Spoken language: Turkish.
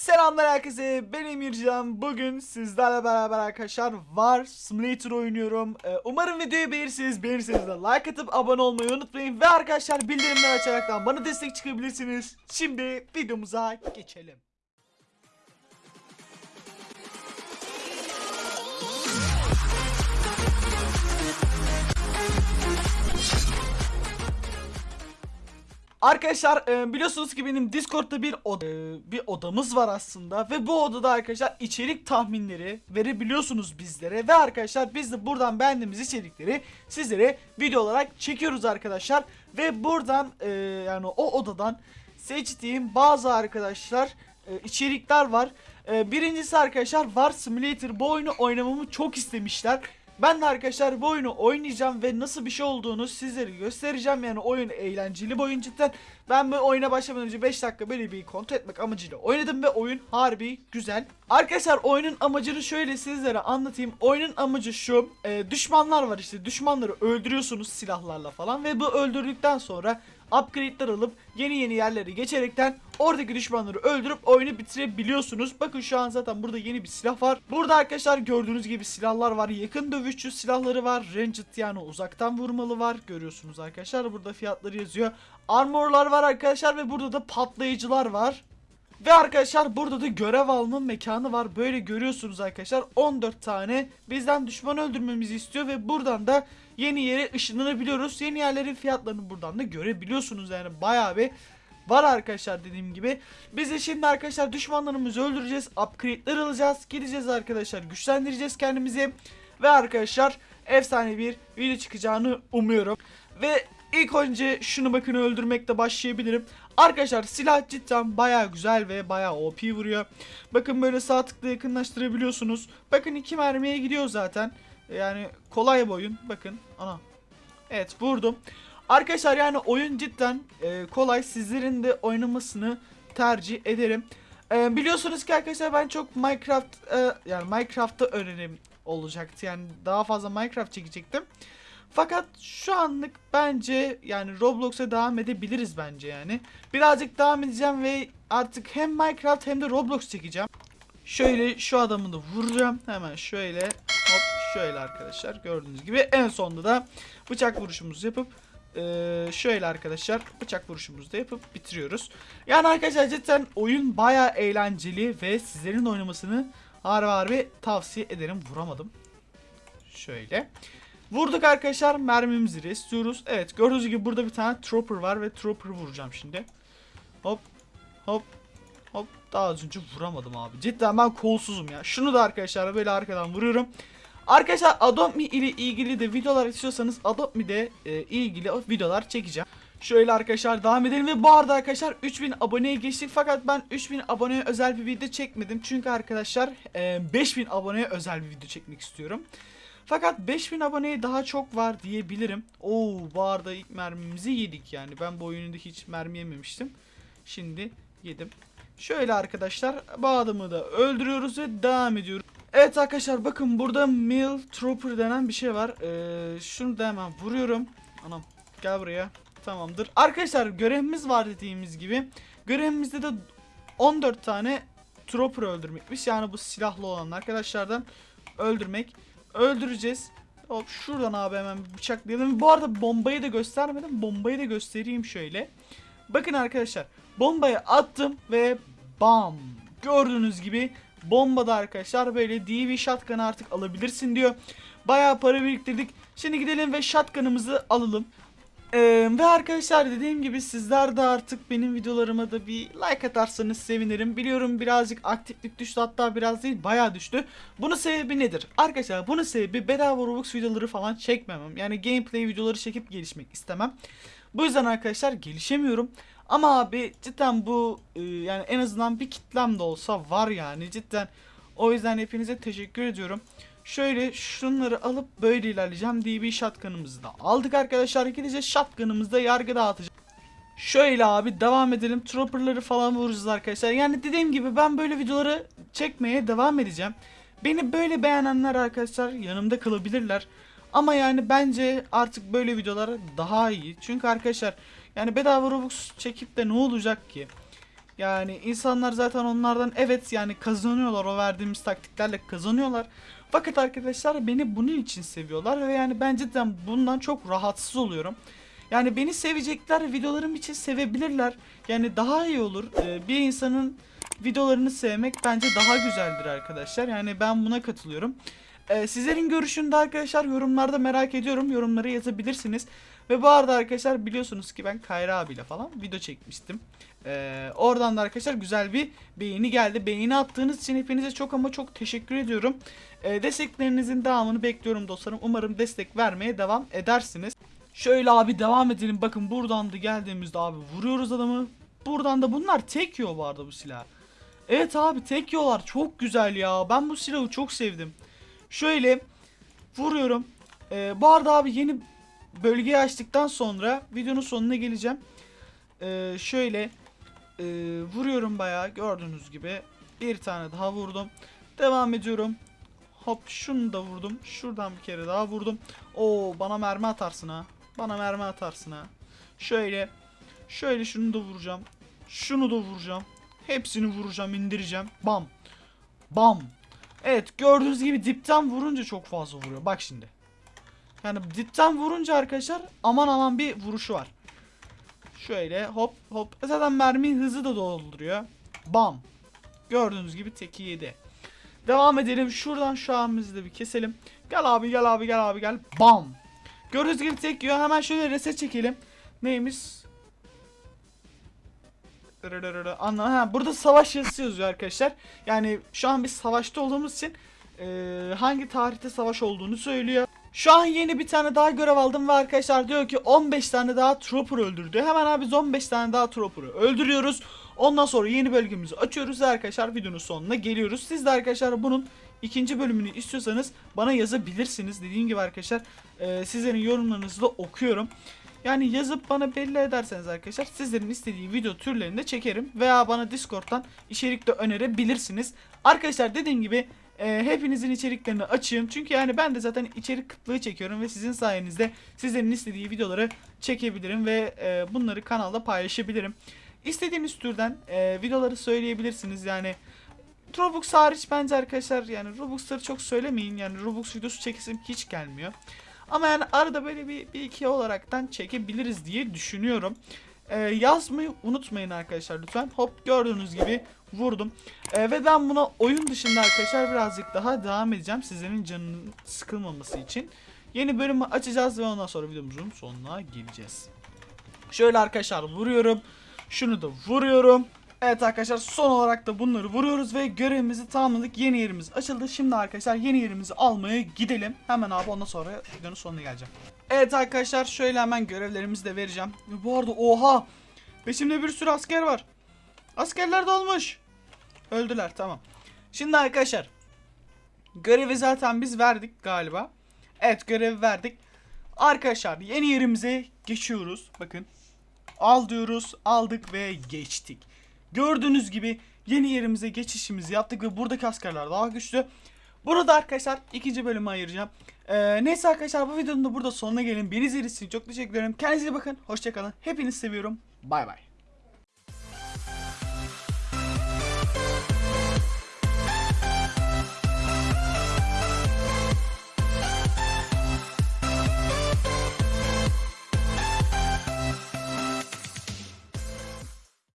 Selamlar herkese ben Emircan. Bugün sizlerle beraber arkadaşlar War Simulator oynuyorum. Ee, Umarım videoyu beğenirsiniz beğenirseniz de like atıp abone olmayı unutmayın. Ve arkadaşlar bildirimleri açaraktan bana destek çıkabilirsiniz. Şimdi videomuza geçelim Arkadaşlar e, biliyorsunuz ki benim Discord'da bir oda, e, bir odamız var aslında ve bu odada arkadaşlar içerik tahminleri verebiliyorsunuz bizlere ve arkadaşlar biz de buradan beğendiğimiz içerikleri sizlere video olarak çekiyoruz arkadaşlar ve buradan e, yani o odadan seçtiğim bazı arkadaşlar içerikler var. Birincisi arkadaşlar War Simulator bu oyunu oynamamı çok istemişler. Ben de arkadaşlar bu oyunu oynayacağım ve nasıl bir şey olduğunu sizlere göstereceğim. Yani oyun eğlenceli bir oyun cidden. Ben bu oyuna başlamadan önce 5 dakika böyle bir kontrol etmek amacıyla oynadım ve oyun harbi güzel. Arkadaşlar oyunun amacını şöyle sizlere anlatayım. Oyunun amacı şu. e, düşmanlar var işte. Düşmanları öldürüyorsunuz silahlarla falan ve bu öldürdükten sonra upgrade'ler alıp yeni yeni yerlere geçerekten oradaki düşmanları öldürüp oyunu bitirebiliyorsunuz. Bakın şu an zaten burada yeni bir silah var. Burada arkadaşlar gördüğünüz gibi silahlar var. Yakın dövüşçü silahları var. Ranged yani uzaktan vurmalı var. Görüyorsunuz arkadaşlar. Burada fiyatları yazıyor. Armorlar var arkadaşlar ve burada da patlayıcılar var. Ve arkadaşlar burada da görev alma mekanı var. Böyle görüyorsunuz arkadaşlar 14 tane bizden düşman öldürmemizi istiyor ve buradan da yeni yere ışınlanabiliyoruz. Yeni yerlerin fiyatlarını buradan da görebiliyorsunuz yani bayağı bir var arkadaşlar dediğim gibi. Biz de şimdi arkadaşlar düşmanlarımızı öldüreceğiz. Upgrade'ler alacağız. Gideceğiz arkadaşlar güçlendireceğiz kendimizi. Ve arkadaşlar efsane bir video çıkacağını umuyorum. Ve ilk önce şunu bakın öldürmekle başlayabilirim. Arkadaşlar silah cidden baya güzel ve baya OP vuruyor. Bakın böyle sağ tıkla yakınlaştırabiliyorsunuz. Bakın iki mermiye gidiyor zaten. Yani kolay bir oyun. Bakın ana. Evet vurdum. Arkadaşlar yani oyun cidden e, kolay. Sizlerin de oynamasını tercih ederim. E, biliyorsunuz ki arkadaşlar ben çok Minecraft e, yani Minecraft'ta öğrenim olacaktı. Yani daha fazla Minecraft çekecektim. Fakat şu anlık bence yani Roblox'a devam edebiliriz bence yani. Birazcık devam edeceğim ve artık hem Minecraft hem de Roblox çekeceğim. Şöyle şu adamı da vuracağım. Hemen şöyle hop şöyle arkadaşlar gördüğünüz gibi en sonunda da bıçak vuruşumuzu yapıp şöyle arkadaşlar bıçak vuruşumuzu da yapıp bitiriyoruz. Yani arkadaşlar cidden oyun baya eğlenceli ve sizlerin oynamasını harbi harbi tavsiye ederim. Vuramadım. Şöyle. Vurduk arkadaşlar mermimizi restliyoruz. Evet gördüğünüz gibi burada bir tane trooper var ve trooper vuracağım şimdi. Hop hop hop daha az önce vuramadım abi. Cidden ben kolsuzum ya. Şunu da arkadaşlar böyle arkadan vuruyorum. Arkadaşlar Adopt Me ile ilgili de videolar istiyorsanız Adopt Me'de e, ilgili videolar çekeceğim. Şöyle arkadaşlar devam edelim ve bu arada arkadaşlar 3000 aboneye geçtik fakat ben 3000 aboneye özel bir video çekmedim. Çünkü arkadaşlar e, 5000 aboneye özel bir video çekmek istiyorum. Fakat 5000 aboneye daha çok var diyebilirim. Oo bu arada ilk mermimizi yedik yani. Ben bu oyunda hiç mermi yememiştim. Şimdi yedim. Şöyle arkadaşlar bu adamı da öldürüyoruz ve devam ediyoruz. Evet arkadaşlar bakın burada Mill Trooper denen bir şey var. Ee, şunu da hemen vuruyorum. Anam gel buraya. Tamamdır. Arkadaşlar görevimiz var dediğimiz gibi. Görevimizde de 14 tane Trooper öldürmekmiş. Yani bu silahlı olan arkadaşlardan öldürmek. Öldüreceğiz. Hop şuradan abi hemen bıçaklayalım. Bu arada bombayı da göstermedim. Bombayı da göstereyim şöyle. Bakın arkadaşlar. Bombayı attım ve bam. Gördüğünüz gibi bombada arkadaşlar böyle DV shotgun'ı artık alabilirsin diyor. Bayağı para biriktirdik. Şimdi gidelim ve shotgun'ımızı alalım. Ee, ve arkadaşlar dediğim gibi sizler de artık benim videolarıma da bir like atarsanız sevinirim. Biliyorum birazcık aktiflik düştü hatta biraz değil bayağı düştü. Bunun sebebi nedir? Arkadaşlar bunun sebebi bedava Roblox videoları falan çekmemem. Yani gameplay videoları çekip gelişmek istemem. Bu yüzden arkadaşlar gelişemiyorum. Ama abi cidden bu yani en azından bir kitlem de olsa var yani cidden. O yüzden hepinize teşekkür ediyorum. Şöyle şunları alıp böyle ilerleyeceğim. DB shotgun'ımızı da aldık arkadaşlar. Gideceğiz shotgun'ımızda yargı dağıtacağız. Şöyle abi devam edelim. Trooper'ları falan vuracağız arkadaşlar. Yani dediğim gibi ben böyle videoları çekmeye devam edeceğim. Beni böyle beğenenler arkadaşlar yanımda kalabilirler. Ama yani bence artık böyle videolar daha iyi. Çünkü arkadaşlar yani bedava Robux çekip de ne olacak ki? Yani insanlar zaten onlardan evet yani kazanıyorlar o verdiğimiz taktiklerle kazanıyorlar. Fakat arkadaşlar beni bunun için seviyorlar ve yani ben cidden bundan çok rahatsız oluyorum. Yani beni sevecekler, videolarım için sevebilirler. Yani daha iyi olur. Ee, bir insanın videolarını sevmek bence daha güzeldir arkadaşlar. Yani ben buna katılıyorum. Ee, sizlerin görüşünü de arkadaşlar yorumlarda merak ediyorum. Yorumlara yazabilirsiniz. Ve bu arada arkadaşlar biliyorsunuz ki ben Kayra abiyle falan video çekmiştim. Ee, oradan da arkadaşlar güzel bir beğeni geldi. Beğeni attığınız için hepinize çok ama çok teşekkür ediyorum. Ee, desteklerinizin devamını bekliyorum dostlarım. Umarım destek vermeye devam edersiniz. Şöyle abi devam edelim. Bakın buradan da geldiğimizde abi vuruyoruz adamı. Buradan da bunlar tek yiyor bu arada bu silah. Evet abi tek yiyorlar. Çok güzel ya. Ben bu silahı çok sevdim. Şöyle vuruyorum. Ee, bu arada abi yeni bölgeyi açtıktan sonra videonun sonuna geleceğim. Ee, şöyle e, vuruyorum bayağı gördüğünüz gibi. Bir tane daha vurdum. Devam ediyorum. Hop şunu da vurdum. Şuradan bir kere daha vurdum. Oo bana mermi atarsın ha. Bana mermi atarsın ha. Şöyle. Şöyle şunu da vuracağım. Şunu da vuracağım. Hepsini vuracağım, indireceğim. Bam. Bam. Evet gördüğünüz gibi dipten vurunca çok fazla vuruyor. Bak şimdi. Yani dipten vurunca arkadaşlar aman aman bir vuruşu var. Şöyle hop hop. Zaten mermi hızı da dolduruyor. Bam. Gördüğünüz gibi teki yedi. Devam edelim. Şuradan şu ağımızı da bir keselim. Gel abi gel abi gel abi gel. Bam. Gördüğünüz gibi tek yiyor. Hemen şöyle reset çekelim. Neymiş? Anla ha burada savaş yazısı yazıyor arkadaşlar. Yani şu an biz savaşta olduğumuz için eee, hangi tarihte savaş olduğunu söylüyor. Şu an yeni bir tane daha görev aldım ve arkadaşlar diyor ki 15 tane daha trooper öldürdü. Hemen abi biz 15 tane daha trooper'ı öldürüyoruz. Ondan sonra yeni bölgemizi açıyoruz ve arkadaşlar videonun sonuna geliyoruz. Siz de arkadaşlar bunun ikinci bölümünü istiyorsanız bana yazabilirsiniz. Dediğim gibi arkadaşlar eee, sizlerin yorumlarınızı da okuyorum. Yani yazıp bana belli ederseniz arkadaşlar sizlerin istediği video türlerini de çekerim. Veya bana Discord'dan içerik de önerebilirsiniz. Arkadaşlar dediğim gibi e, hepinizin içeriklerini açayım. Çünkü yani ben de zaten içerik kıtlığı çekiyorum ve sizin sayenizde sizlerin istediği videoları çekebilirim ve e, bunları kanalda paylaşabilirim. İstediğiniz türden e, videoları söyleyebilirsiniz yani. Robux hariç bence arkadaşlar yani Robux'ları çok söylemeyin yani Robux videosu çekesim hiç gelmiyor. Ama yani arada böyle bir, bir iki olaraktan çekebiliriz diye düşünüyorum. Ee, yazmayı unutmayın arkadaşlar lütfen. Hop gördüğünüz gibi vurdum. Ee, ve ben buna oyun dışında arkadaşlar birazcık daha devam edeceğim. Sizlerin canının sıkılmaması için. Yeni bölümü açacağız ve ondan sonra videomuzun sonuna geleceğiz. Şöyle arkadaşlar vuruyorum. Şunu da vuruyorum. Evet arkadaşlar son olarak da bunları vuruyoruz ve görevimizi tamamladık. Yeni yerimiz açıldı. Şimdi arkadaşlar yeni yerimizi almaya gidelim. Hemen abi ondan sonra videonun sonuna geleceğim. Evet arkadaşlar şöyle hemen görevlerimizi de vereceğim. Ve bu arada oha! Peşimde bir sürü asker var. Askerler dolmuş. Öldüler tamam. Şimdi arkadaşlar görevi zaten biz verdik galiba. Evet görevi verdik. Arkadaşlar yeni yerimize geçiyoruz. Bakın. Al diyoruz. Aldık ve geçtik. Gördüğünüz gibi yeni yerimize geçişimizi yaptık ve buradaki askerler daha güçlü. Bunu da arkadaşlar ikinci bölüme ayıracağım. Ee, neyse arkadaşlar bu videonun da burada sonuna gelin. Beni izlediğiniz için çok teşekkür ederim. Kendinize bakın. Hoşçakalın. Hepinizi seviyorum. Bay bay.